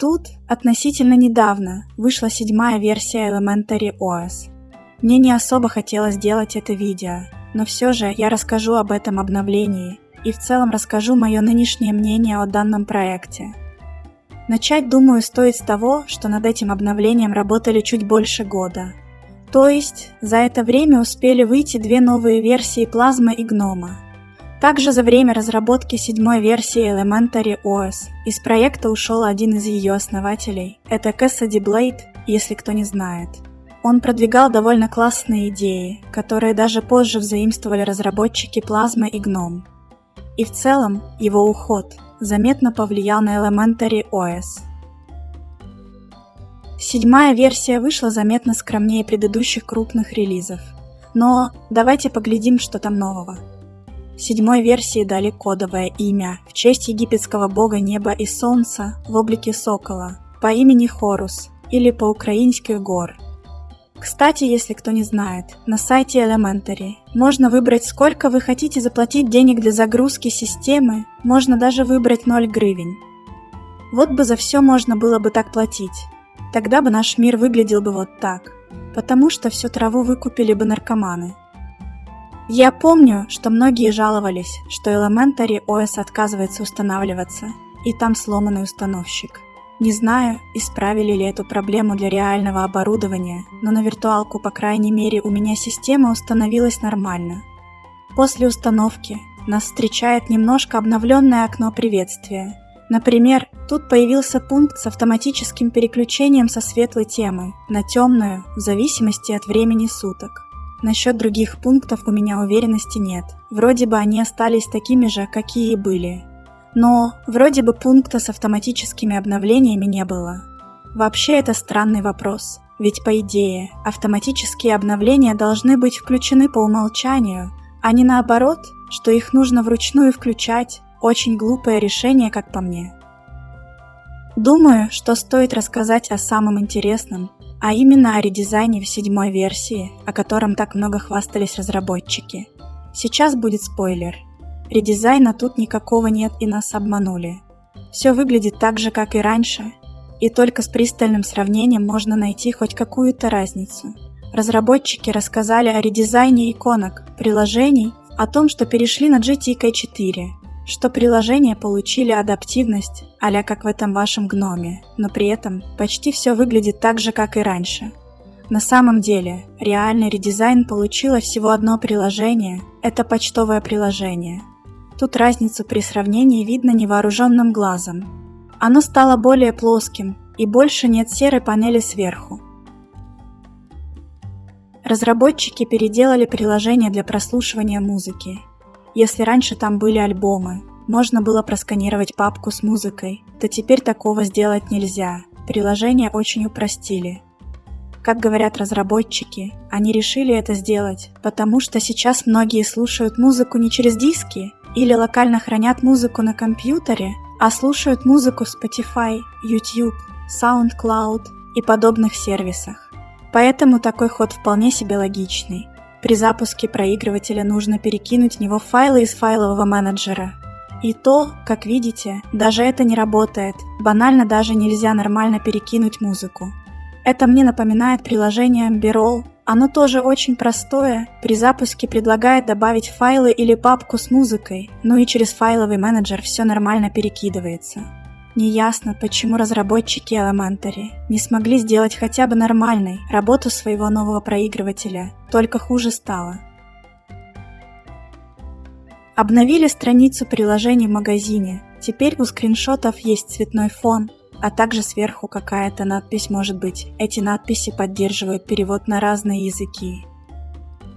Тут относительно недавно вышла седьмая версия Elementary OS. Мне не особо хотелось делать это видео, но все же я расскажу об этом обновлении и в целом расскажу мое нынешнее мнение о данном проекте. Начать, думаю, стоит с того, что над этим обновлением работали чуть больше года. То есть, за это время успели выйти две новые версии Плазма и Гнома. Также за время разработки седьмой версии Elementary OS из проекта ушел один из ее основателей. Это Cassidy Blade, если кто не знает. Он продвигал довольно классные идеи, которые даже позже взаимствовали разработчики Плазма и Gnome. И в целом его уход заметно повлиял на Elementary OS. Седьмая версия вышла заметно скромнее предыдущих крупных релизов. Но давайте поглядим, что там нового. Седьмой версии дали кодовое имя в честь египетского бога неба и солнца в облике сокола по имени Хорус или по-украински Гор. Кстати, если кто не знает, на сайте Elementary можно выбрать сколько вы хотите заплатить денег для загрузки системы, можно даже выбрать 0 гривен. Вот бы за все можно было бы так платить. Тогда бы наш мир выглядел бы вот так, потому что всю траву выкупили бы наркоманы. Я помню, что многие жаловались, что Elementary OS отказывается устанавливаться, и там сломанный установщик. Не знаю, исправили ли эту проблему для реального оборудования, но на виртуалку, по крайней мере, у меня система установилась нормально. После установки нас встречает немножко обновленное окно приветствия, Например, тут появился пункт с автоматическим переключением со светлой темы на темную в зависимости от времени суток. Насчет других пунктов у меня уверенности нет. Вроде бы они остались такими же, какие и были. Но вроде бы пункта с автоматическими обновлениями не было. Вообще это странный вопрос. Ведь по идее, автоматические обновления должны быть включены по умолчанию, а не наоборот, что их нужно вручную включать, очень глупое решение, как по мне. Думаю, что стоит рассказать о самом интересном, а именно о редизайне в седьмой версии, о котором так много хвастались разработчики. Сейчас будет спойлер. Редизайна тут никакого нет и нас обманули. Все выглядит так же, как и раньше, и только с пристальным сравнением можно найти хоть какую-то разницу. Разработчики рассказали о редизайне иконок, приложений, о том, что перешли на GTK 4, что приложения получили адаптивность, а как в этом вашем гноме, но при этом почти все выглядит так же, как и раньше. На самом деле, реальный редизайн получило всего одно приложение – это почтовое приложение. Тут разницу при сравнении видно невооруженным глазом. Оно стало более плоским, и больше нет серой панели сверху. Разработчики переделали приложение для прослушивания музыки если раньше там были альбомы, можно было просканировать папку с музыкой, то теперь такого сделать нельзя. Приложение очень упростили. Как говорят разработчики, они решили это сделать, потому что сейчас многие слушают музыку не через диски или локально хранят музыку на компьютере, а слушают музыку Spotify, YouTube, SoundCloud и подобных сервисах. Поэтому такой ход вполне себе логичный. При запуске проигрывателя нужно перекинуть в него файлы из файлового менеджера. И то, как видите, даже это не работает. Банально даже нельзя нормально перекинуть музыку. Это мне напоминает приложение b Оно тоже очень простое. При запуске предлагает добавить файлы или папку с музыкой, ну и через файловый менеджер все нормально перекидывается. Неясно, почему разработчики Elementary не смогли сделать хотя бы нормальной работу своего нового проигрывателя, только хуже стало. Обновили страницу приложений в магазине, теперь у скриншотов есть цветной фон, а также сверху какая-то надпись может быть. Эти надписи поддерживают перевод на разные языки.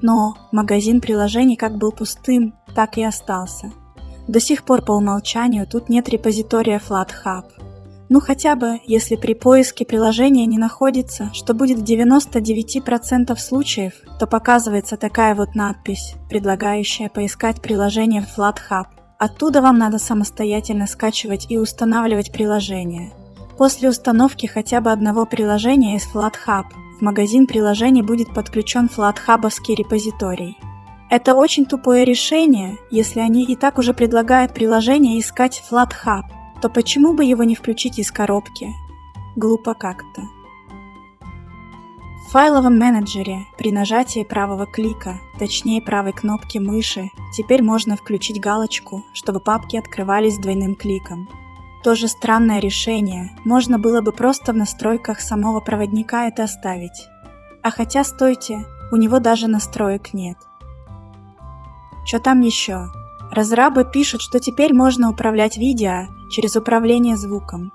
Но магазин приложений как был пустым, так и остался – до сих пор по умолчанию тут нет репозитория FlatHub. Ну хотя бы, если при поиске приложения не находится, что будет в 99% случаев, то показывается такая вот надпись, предлагающая поискать приложение в FlatHub. Оттуда вам надо самостоятельно скачивать и устанавливать приложение. После установки хотя бы одного приложения из FlatHub в магазин приложений будет подключен FlatHubовский репозиторий. Это очень тупое решение, если они и так уже предлагают приложение искать FlatHub, то почему бы его не включить из коробки? глупо как-то. В файловом менеджере при нажатии правого клика, точнее правой кнопки мыши, теперь можно включить галочку, чтобы папки открывались двойным кликом. Тоже странное решение, можно было бы просто в настройках самого проводника это оставить. А хотя, стойте, у него даже настроек нет. Что там еще? Разрабы пишут, что теперь можно управлять видео через управление звуком.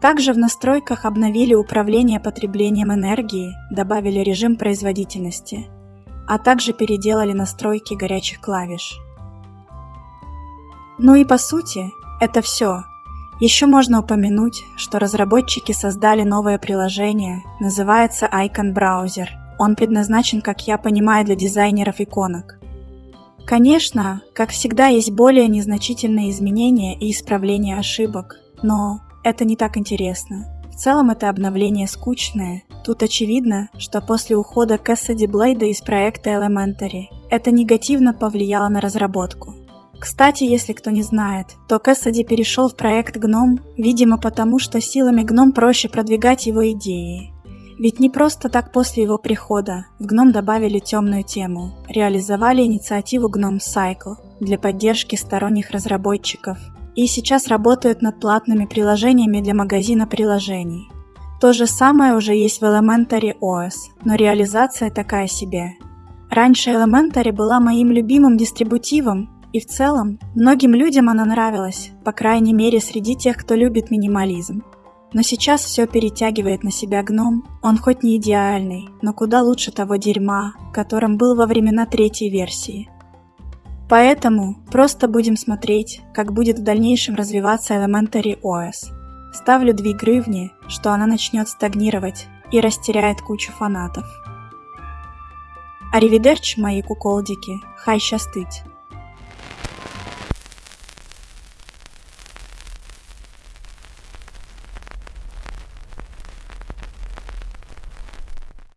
Также в настройках обновили управление потреблением энергии, добавили режим производительности, а также переделали настройки горячих клавиш. Ну и по сути, это все. Еще можно упомянуть, что разработчики создали новое приложение, называется Icon Browser. Он предназначен, как я понимаю, для дизайнеров иконок. Конечно, как всегда, есть более незначительные изменения и исправления ошибок, но это не так интересно. В целом это обновление скучное. Тут очевидно, что после ухода Кэссиди Блейда из проекта Elementary это негативно повлияло на разработку. Кстати, если кто не знает, то Кэссиди перешел в проект Гном, видимо потому, что силами Гном проще продвигать его идеи. Ведь не просто так после его прихода в Гном добавили темную тему, реализовали инициативу Gnome Cycle для поддержки сторонних разработчиков и сейчас работают над платными приложениями для магазина приложений. То же самое уже есть в Elementary OS, но реализация такая себе. Раньше Elementary была моим любимым дистрибутивом, и в целом многим людям она нравилась, по крайней мере среди тех, кто любит минимализм. Но сейчас все перетягивает на себя гном, он хоть не идеальный, но куда лучше того дерьма, которым был во времена третьей версии. Поэтому просто будем смотреть, как будет в дальнейшем развиваться Elementary OS. Ставлю 2 гривни, что она начнет стагнировать и растеряет кучу фанатов. Аривидерчи, мои куколдики, хай щастить!